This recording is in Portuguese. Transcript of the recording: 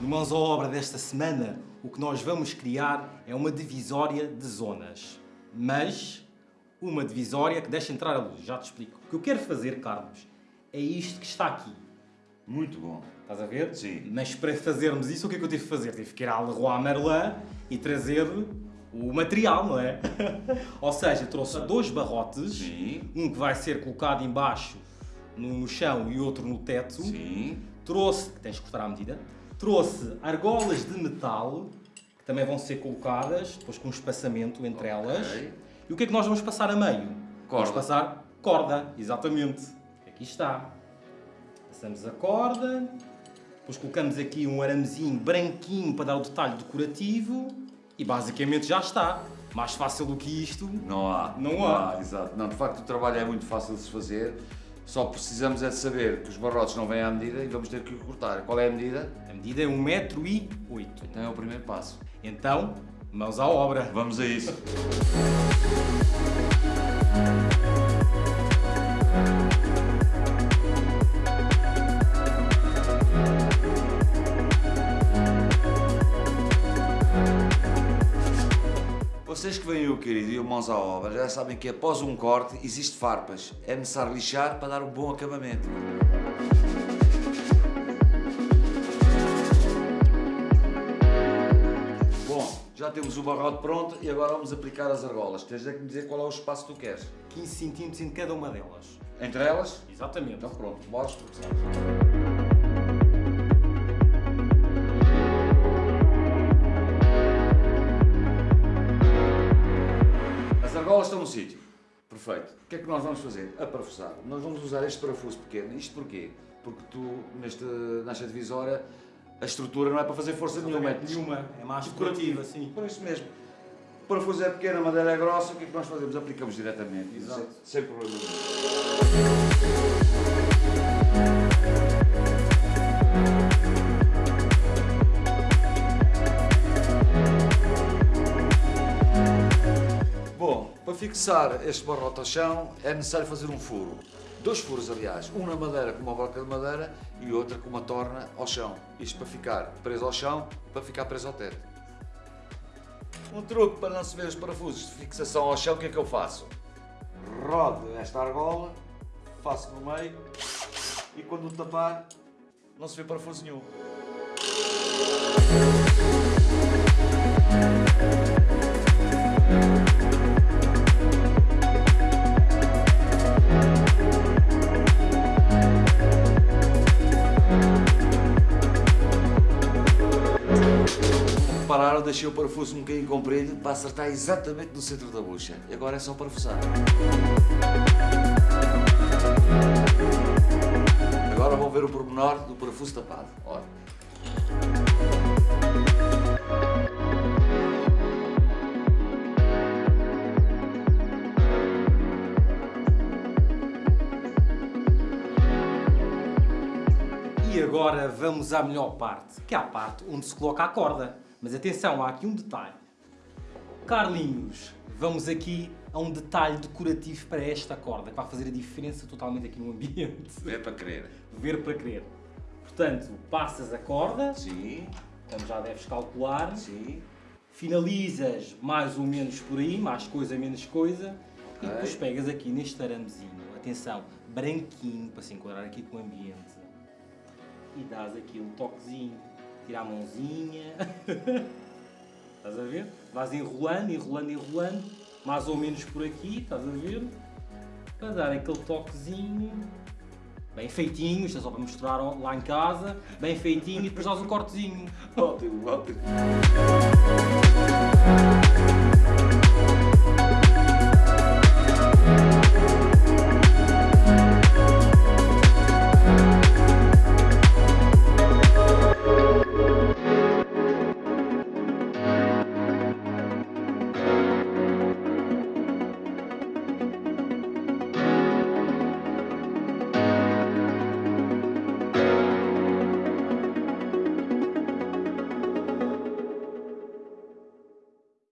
No Mãos à Obra desta semana, o que nós vamos criar é uma divisória de zonas. Mas uma divisória que deixa entrar a luz, já te explico. O que eu quero fazer, Carlos, é isto que está aqui. Muito bom. Estás a ver? Sim. Mas para fazermos isso, o que é que eu tive que fazer? Tive que ir à Leroy Merlin e trazer o material, não é? Ou seja, trouxe dois barrotes, Sim. um que vai ser colocado embaixo no, no chão e outro no teto. Sim. Trouxe, que tens que cortar à medida, trouxe argolas de metal, que também vão ser colocadas, depois com um espaçamento entre elas. E o que é que nós vamos passar a meio? Corda. Vamos passar corda, exatamente. Aqui está. Passamos a corda, depois colocamos aqui um aramezinho branquinho para dar o detalhe decorativo e basicamente já está. Mais fácil do que isto. Não há. Não há. Exato. Não, de facto o trabalho é muito fácil de se fazer. Só precisamos é de saber que os barrotes não vêm à medida e vamos ter que cortar. Qual é a medida? A medida é 1,8m. Então é o primeiro passo. Então, mãos à obra. Vamos a isso. Vocês que vêm o querido e o mãos à obra já sabem que após um corte existe farpas. É necessário lixar para dar um bom acabamento. Bom, já temos o barrote pronto e agora vamos aplicar as argolas. Tens de me dizer qual é o espaço que tu queres. 15 cm em cada uma delas. Entre elas? Exatamente. Então pronto, bora começar. As argolas estão no sítio. Perfeito. O que é que nós vamos fazer? A parafusar. Nós vamos usar este parafuso pequeno. Isto porquê? Porque tu, neste, nesta divisória, a estrutura não é para fazer força nenhuma. Nenhuma. É mais decorativa, sim. Por isso mesmo. O parafuso é pequeno, a madeira é grossa, o que é que nós fazemos? Aplicamos diretamente. Exato. Sem, sem problema nenhum. Fixar este barrote ao chão é necessário fazer um furo. Dois furos, aliás. Um na madeira com uma broca de madeira e outro com uma torna ao chão. Isto para ficar preso ao chão para ficar preso ao teto. Um truque para não se ver os parafusos de fixação ao chão, o que é que eu faço? Rodo esta argola, faço no meio e quando o tapar não se vê parafuso nenhum. Repararam, deixei o parafuso um bocadinho comprido para acertar exatamente no centro da bucha. E agora é só parafusar. Agora vão ver o pormenor do parafuso tapado. E agora vamos à melhor parte, que é a parte onde se coloca a corda. Mas atenção, há aqui um detalhe. Carlinhos, vamos aqui a um detalhe decorativo para esta corda, que vai fazer a diferença totalmente aqui no ambiente. É para querer. Ver para crer. Portanto, passas a corda, Sim, como já deves calcular, sim. finalizas mais ou menos por aí, mais coisa, menos coisa, e Ok. depois pegas aqui neste aramezinho, atenção, branquinho, para se enquadrar aqui com o ambiente, e dás aqui um toquezinho, tira a mãozinha, estás a ver? Vais enrolando, enrolando, enrolando, mais ou menos por aqui, estás a ver? Para dar aquele toquezinho, bem feitinho, isto é só para mostrar lá em casa, bem feitinho, e depois dás um cortezinho. Ótimo, ótimo.